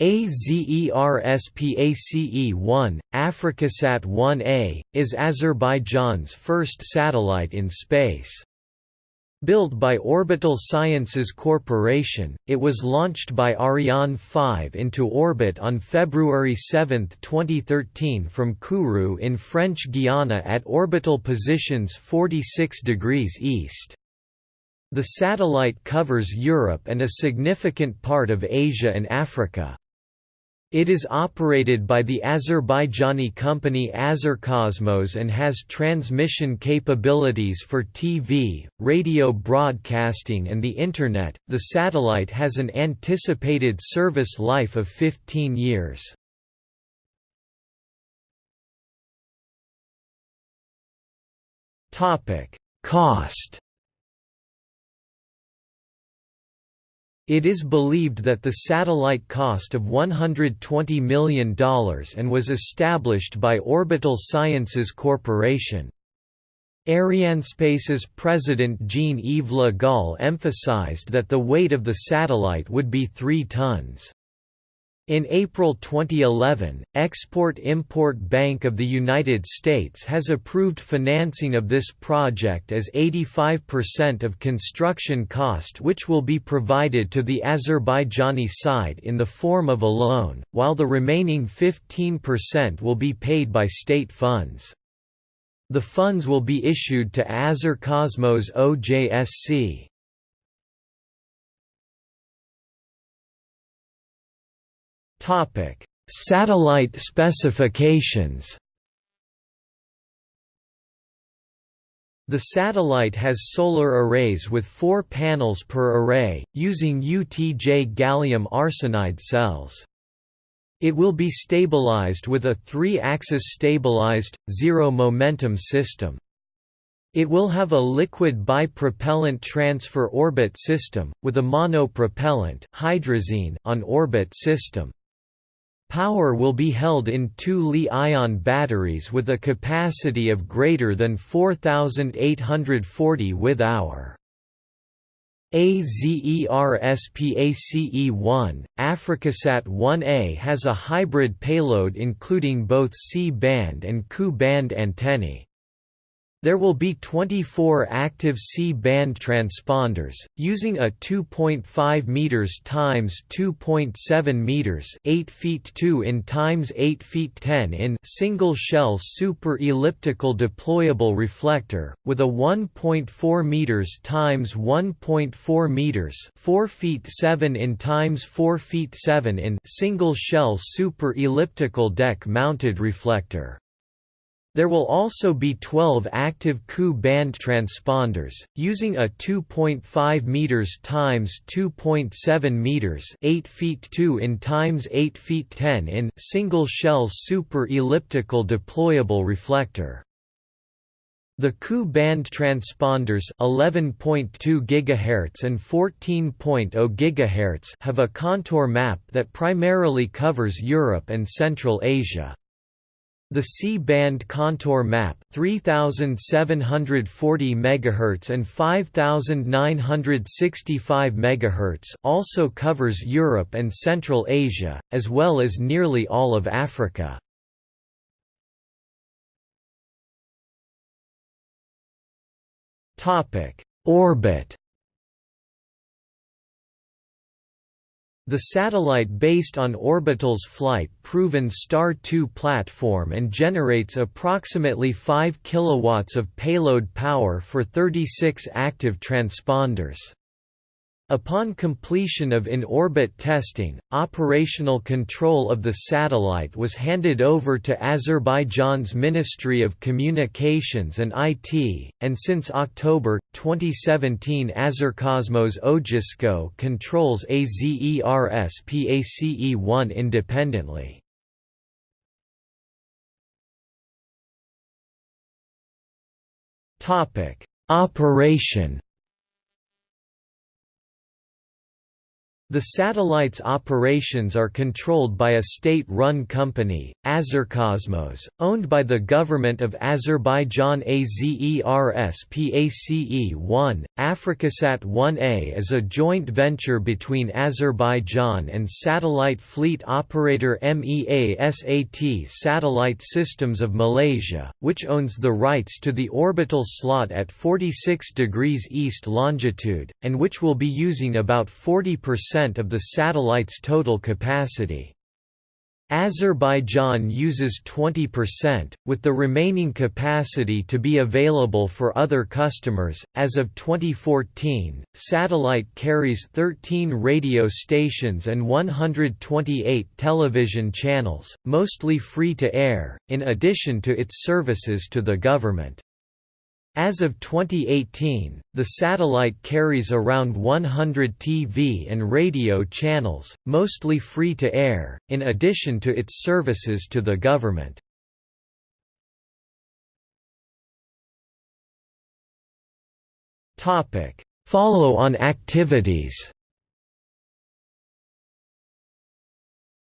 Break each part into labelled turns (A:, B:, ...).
A: AZERSPACE-1, Africasat 1A, is Azerbaijan's first satellite in space. Built by Orbital Sciences Corporation, it was launched by Ariane 5 into orbit on February 7, 2013 from Kourou in French Guiana at orbital positions 46 degrees east. The satellite covers Europe and a significant part of Asia and Africa. It is operated by the Azerbaijani company Azercosmos and has transmission capabilities for TV, radio broadcasting, and the Internet. The satellite has an anticipated service life of 15 years. Cost It is believed that the satellite cost of $120 million and was established by Orbital Sciences Corporation. Arianespace's president Jean-Yves Le Gall emphasized that the weight of the satellite would be 3 tons. In April 2011, Export-Import Bank of the United States has approved financing of this project as 85% of construction cost which will be provided to the Azerbaijani side in the form of a loan, while the remaining 15% will be paid by state funds. The funds will be issued to Azercosmos OJSC. Satellite specifications. The satellite has solar arrays with four panels per array, using UTJ gallium arsenide cells. It will be stabilized with a three-axis stabilized, zero-momentum system. It will have a liquid bipropellant transfer orbit system, with a monopropellant hydrazine on orbit system. Power will be held in two Li-ion batteries with a capacity of greater than 4840 Wh-hour. AZERSPACE-1, Africasat 1A has a hybrid payload including both C-band and Ku-band antennae. There will be 24 active C-band transponders, using a 2.5 meters times 2.7 meters, 8 feet 2 in times 8 feet 10 in single-shell super-elliptical deployable reflector, with a 1.4 meters times 1.4 meters, 4 feet 7 in times 4 feet 7 in single-shell super-elliptical deck-mounted reflector. There will also be 12 active Ku-band transponders, using a 2.5 meters times 2.7 meters, 8 feet 2 in times 8 feet 10 in single-shell super-elliptical deployable reflector. The Ku-band transponders 11.2 GHz and 14.0 GHz have a contour map that primarily covers Europe and Central Asia. The C-band contour map 3740 MHz and 5965 MHz also covers Europe and Central Asia, as well as nearly all of Africa. Topic: Orbit The satellite based on Orbital's flight-proven Star 2 platform and generates approximately 5 kW of payload power for 36 active transponders. Upon completion of in-orbit testing, operational control of the satellite was handed over to Azerbaijan's Ministry of Communications and IT, and since October, 2017 Azercosmos OJSCO controls AZERSPACE-1 independently. Operation The satellite's operations are controlled by a state-run company, Azercosmos, owned by the government of Azerbaijan Azers PACE-1. Africasat-1A is a joint venture between Azerbaijan and satellite fleet operator MEASAT Satellite Systems of Malaysia, which owns the rights to the orbital slot at 46 degrees east longitude, and which will be using about 40% of the satellite's total capacity. Azerbaijan uses 20%, with the remaining capacity to be available for other customers. As of 2014, satellite carries 13 radio stations and 128 television channels, mostly free to air, in addition to its services to the government. As of 2018, the satellite carries around 100 TV and radio channels, mostly free-to-air, in addition to its services to the government. Follow-on activities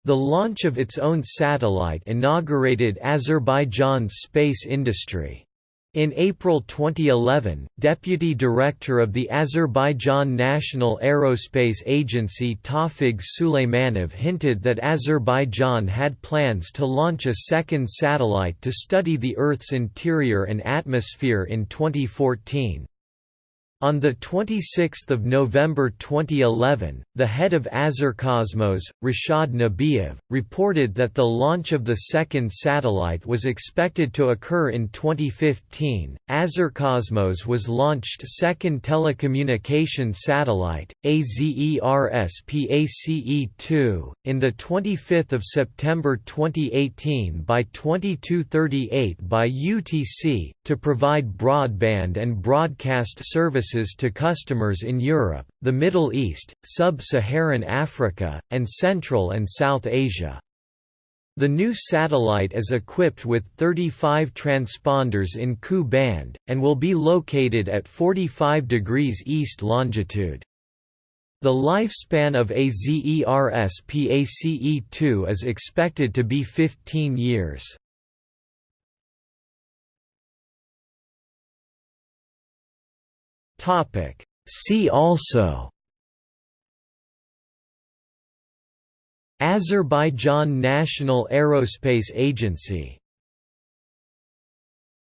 A: The launch of its own satellite inaugurated Azerbaijan's space industry. In April 2011, Deputy Director of the Azerbaijan National Aerospace Agency Tawfig Suleimanov hinted that Azerbaijan had plans to launch a second satellite to study the Earth's interior and atmosphere in 2014. On 26 November 2011, the head of Azercosmos, Rashad Nabiev, reported that the launch of the second satellite was expected to occur in 2015. Azercosmos was launched second telecommunication satellite, AZERSPACE-2, in the 25th of September 2018 by 2238 by UTC, to provide broadband and broadcast services services to customers in Europe, the Middle East, Sub-Saharan Africa, and Central and South Asia. The new satellite is equipped with 35 transponders in Ku band, and will be located at 45 degrees east longitude. The lifespan of AZERSPACE-2 is expected to be 15 years. Topic. See also Azerbaijan National Aerospace Agency